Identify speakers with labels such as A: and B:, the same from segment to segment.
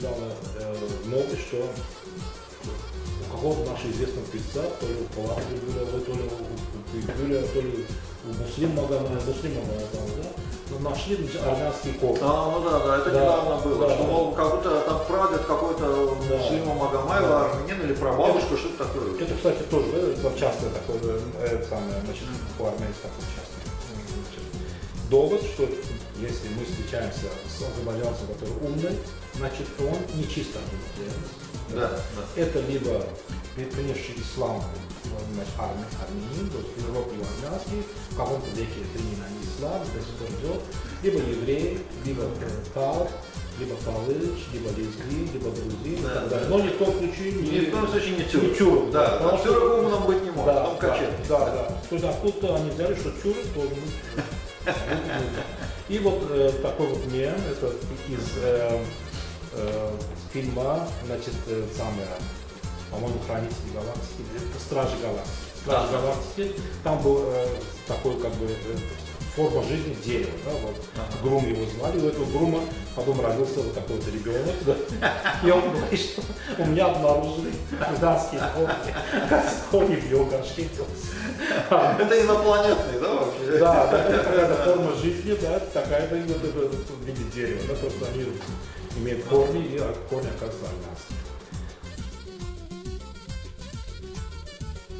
A: недавно э, новость, что у какого-то нашего известного певца, то ли у Палаты Гюля, то ли у Гюля, то ли у Муслим Магомеда, Муслим Магомеда, да? Но нашли армянский кофе.
B: А, ну да, да, это
A: Да,
B: недавно было,
A: да,
B: что,
A: да.
B: мол, как будто там прадед какой-то
A: Да.
B: Муслима Магомаева,
A: Да.
B: армянин или прабабушка, что-то такое.
A: Это, кстати, тоже да, это частое такое, э, самое, значит, у армянцев такое. Значит, довод, что если мы встречаемся с азербайджанцем, который умный, значит, он не чисто.
B: Да, да.
A: Это либо принесший ислам, значит, армя, армянин, то есть Европе армянский, в каком-то веке приняли они ислам, до сих пор идет, либо еврей, либо э, тал, либо палыч, либо лезгин, либо грузин,
B: Да, да.
A: Но ни в коем случае не,
B: Ни в коем случае не
A: не
B: тюрк.
A: тюрк,
B: Да,
A: потому что-
B: тюрок умным быть не может,
A: да,
B: там
A: да,
B: качели.
A: да, да. То есть откуда они взяли, что тюрок тоже ну, И вот э, такой вот мем, это из э, э, фильма, значит, э, самое, по-моему, Хранители Галактики, Стражи Галактики. Стражи
B: Ага.
A: Галактики, там был э, такой как бы э, форма жизни дерева, да, вот.
B: Ага.
A: Грум его звали, у этого Грума потом родился вот такой вот ребенок, да. И он говорит, что у меня обнаружили гражданские корни, корни в его горшке.
B: Это инопланетный, да, вообще?
A: Да, да, это какая-то форма жизни, да, такая-то в виде дерева, да, просто они имеют корни, и от корня оказывается армянский.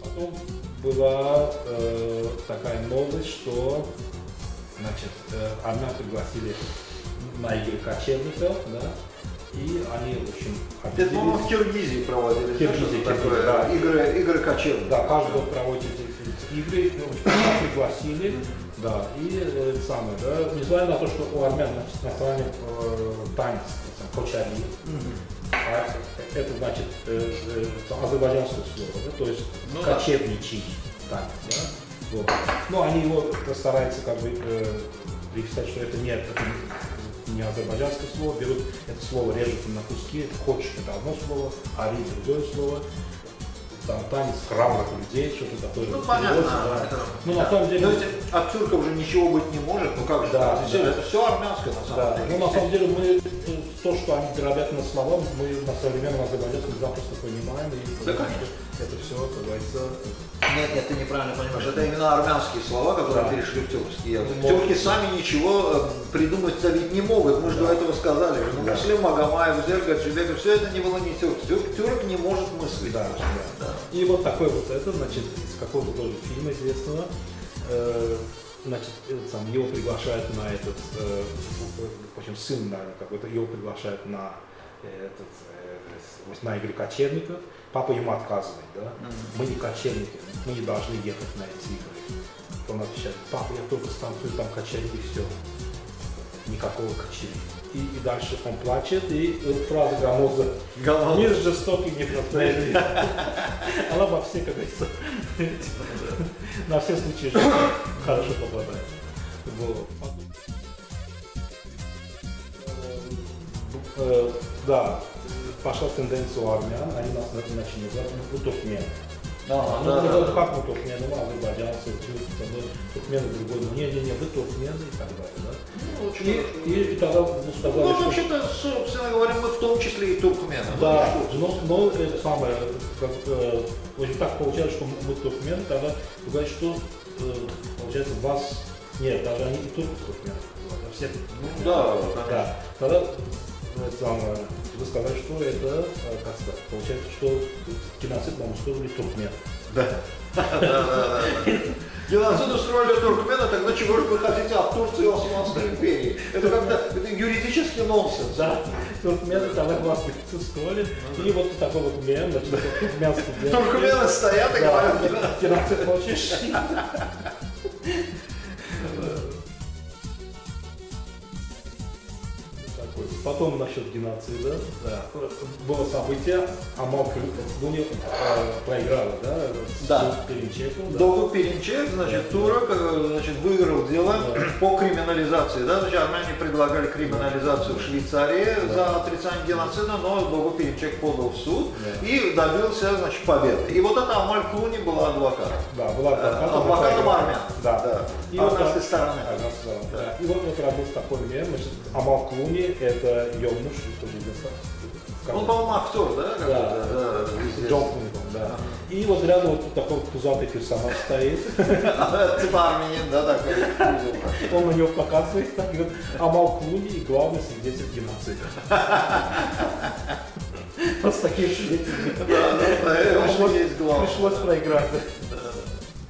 A: Потом была э, такая новость, что значит, э, армян пригласили на игры кочевников, да, и они, в общем,
B: Это, по-моему, в. Киргизии проводили.
A: Киргизии,
B: такое.
A: Киргизии, да.
B: Игры, игры кочевников.
A: Да, каждый год проводят эти, эти игры, ну, в общем, пригласили, да, и э, самое, да, несмотря на то, что у армян значит, национальный э, танец, кочари, а это значит э, э, азербайджанское слово, да, то есть
B: Ну да.
A: кочевничий танец, да, вот. Ну, они его стараются как бы э, приписать, что это нет, это не- не азербайджанское слово, берут это слово, режут на куски, хочешь это одно слово, ари другое слово, там танец храбрых людей, что-то такое.
B: Ну, понятно.
A: да.
B: это-
A: Ну,
B: да.
A: на самом деле,
B: То есть от тюрков же ничего быть не может, ну как же,
A: Да, да.
B: это все армянское на самом
A: да,
B: деле.
A: ну на самом деле мы э, то, что они дробят на слова, мы на современном азербайджанском запросто понимаем, и
B: Да, конечно.
A: это все, как говорится,
B: Нет, нет, ты неправильно понимаешь. Это именно армянские слова, которые
A: Да.
B: перешли в тюркский язык.
A: Ну,
B: Тюрки сами ничего э, придумать-то ведь не могут. Мы же до этого сказали. же. Ну,
A: Да.
B: Муслим Магомаев, Зерга, Чебеков, все это не было не тюрк. Тюрк, тюрк не может мыслить.
A: Да, да. И вот такой вот это, значит, из какого-то тоже фильма известного, э, значит, сам, его приглашают на этот, э, в общем, сын, наверное, какой-то, его приглашают на этот, э, на игры кочевников. Папа ему отказывает, да? Мы не кочевники, мы не должны ехать на эти игры. Он отвечает, папа, я только станцую там качели и все. Никакого качели. И, и дальше он плачет, и э, фраза Гамоза. Мир жестокий, непростой. Она во все, как говорится, на все случаи хорошо попадает. Вот. Э, Да, пошла тенденция у армян, они нас на- начали называть ну, туркмен.
B: Ага,
A: Ну,
B: да, да, да.
A: как мы туркмены, мы азербайджанцы, тюрки, там, ну, туркмены другой, ну, не-не-не, вы туркмены и так далее, да.
B: Ну, очень
A: И, и, и тогда мы сказали,
B: Ну,
A: что...
B: вообще-то, собственно говоря, мы в том числе и туркмены. Ну,
A: Да, но, но это самое, как, э, в общем, так получается, что мы туркмены, тогда вы говорите, что э, получается вас нет, даже они и турки туркмены, все
B: Ну, да, конечно.
A: да. Тогда э, самое, вы сказали, что это, э, как сказать, получается, что геноцид нам устроили туркмен.
B: Да. Геноцид устроили туркмены, тогда чего же вы хотите от Турции и Османской империи? Это как-то юридический нонсенс.
A: Да, туркмены тогда вас устроили, и вот такой вот мем, значит, туркменский.
B: Туркмены стоят и говорят,
A: Геноцид хочешь? Такой. Потом насчет геноцида, да, было событие, Амал Дуня э, проиграла, да,
B: Да.
A: Перенчеком, да.
B: Перенчек, значит, турок, э, значит, выиграл дело
A: Да.
B: по криминализации. Да? Значит, армяне предлагали криминализацию в Швейцарии за отрицание геноцида, но Дову Перенчек подал в суд
A: Да.
B: и добился значит, победы. И вот это Амаль Клуни была адвокатом.
A: Да, была адвокатом.
B: адвокатом армян.
A: Да.
B: Да.
A: И
B: Армянской
A: вот,
B: стороны.
A: армянской стороны,
B: Да.
A: да. И вот вот работает такой мем, значит, Амал Клуни, это ее муж, что
B: Он, по-моему, актер, да?
A: Да,
B: да, известный.
A: Джон Клуни, да. И вот рядом вот такой пузатый персонаж стоит,
B: Типа армянин, да, такой.
A: он на него показывает, так, и говорит, Амал Клуни и главный свидетель геноцида. Вот с таким свидетелем
B: Да, да, да,
A: пришлось проиграть,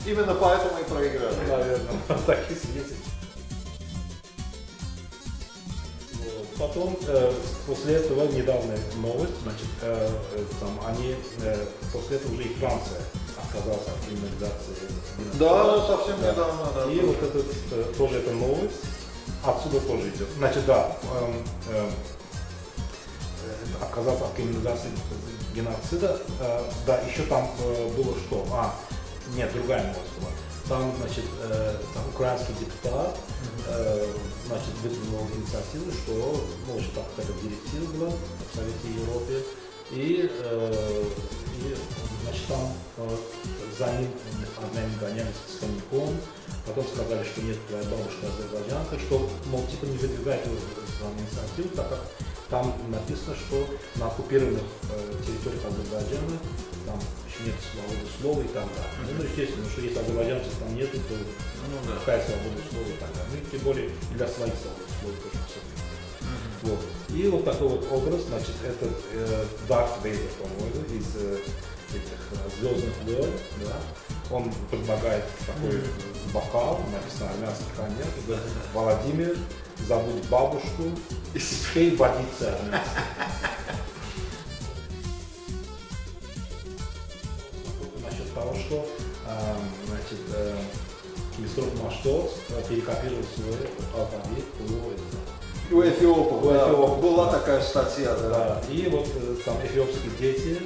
B: Именно поэтому и проиграли.
A: наверное, таких свидетелей. Вот. Потом, э, после этого, недавняя новость, значит, э, э, там, они, э, после этого уже и Франция отказалась от криминализации.
B: Да, совсем
A: Да.
B: недавно, да.
A: И вот этот, э, тоже эта новость, отсюда тоже идет. Значит, да, эм, эм, э, отказаться от криминализации геноцида. Э, да, еще там э, было что? А, нет, другая новость была. Там, значит, э, там украинский депутат, э, значит, выдвинул инициативу, что, ну, что там какая-то директива была в Совете Европы, и, э, и значит, там э, за ним одним гонялись с коньяком, потом сказали, что нет, твоя бабушка азербайджанка, что, мол, типа не за инициативу, так как там написано, что на оккупированных э, территориях Азербайджана там еще нет свободы слова и так далее. Ну, естественно, что если азербайджанцев там нет, то
B: Ну да.
A: какая свобода слова и так далее. Ну, и тем более и для своих свобод слова тоже все. Вот. И вот такой вот образ, значит, это э, Дарт Вейдер, по-моему, из э, этих э, Звездных войн, да. Он предлагает такой бокал, написано армянский говорит, Владимир, забудь бабушку и спей водиться армянской. Насчет того, что э, значит, э, Кимистров Маштос э, перекопировал свой алфавит у
B: У эфиопов,
A: У
B: да,
A: эфиопов,
B: была такая статья, да.
A: Да, и вот э, там эфиопские дети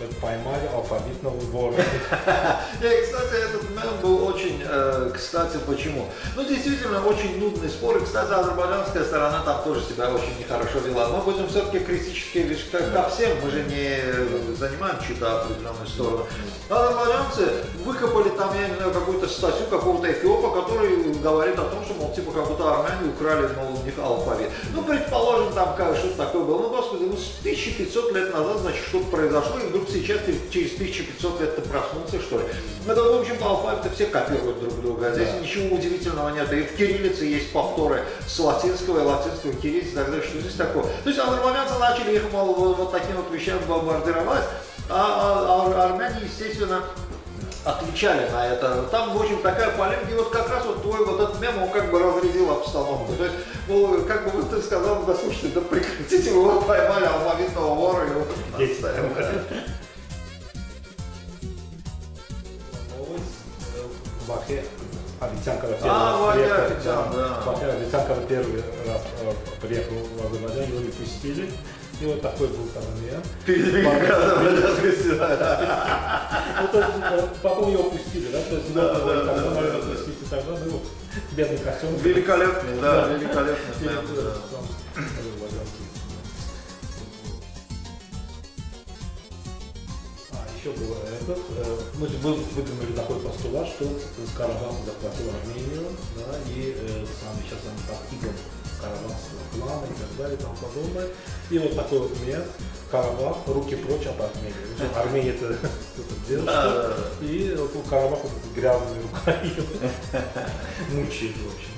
A: э, поймали алфавитного вора.
B: И, кстати, этот мем был очень, э, кстати, почему? Ну, действительно, очень нудный спор. И, кстати, азербайджанская сторона там тоже себя очень нехорошо вела. Мы будем все-таки критические вещи, как ко всем, мы же не занимаем чью-то определенную сторону. Азербайджанцы выкопали там, я не знаю, какую-то статью какого-то эфиопа, который говорит о том, что, мол, типа, как будто армяне украли, мол, у них алфавит. Ну, предположим, там как, что-то такое было. Ну, господи, ну, с 1500 лет назад, значит, что-то произошло, и вдруг сейчас ты через 1500 лет ты проснулся, что ли. Это, в общем-то, алфавиты все копируют друг друга. Здесь
A: Да.
B: ничего удивительного нет. И в кириллице есть повторы с латинского и латинского кириллицы и так далее. Что здесь такое? То есть азербайджанцы начали их, вот вот таким вот вещам бомбардировать, а, а- а армяне, естественно, отвечали на это. Там, в общем, такая полемика, и вот как раз вот твой вот этот мем, он как бы разрядил обстановку. То есть, ну, как бы вот ты сказал, да слушайте, да прекратите, вы его поймали алфавитного вора, и его
A: Дети.
B: отставили.
A: Бахе Абитянкова первый
B: А,
A: раз
B: Ваня
A: приехал,
B: Абитян, да.
A: Бахе Абитянкова первый раз э, приехал в Азербайджан, его не пустили. И вот такой был там
B: не
A: Ну, э, потом его пустили, да? То есть,
B: Да, да, да,
A: наверное,
B: да, да.
A: пустить и тогда, ну, вот, бедный костюм.
B: Великолепный, да, великолепный.
A: А, еще было этот, э, мы вы- выдвинули такой постулат, что Карабах захватил Армению, да, и э, сам сейчас они под игом карабахского клана и так далее и тому подобное. И вот такой вот мем, Карабах, руки прочь от Армении. Армения это кто-то делает, и вот у Карабаха вот грязными руками мучает, в общем.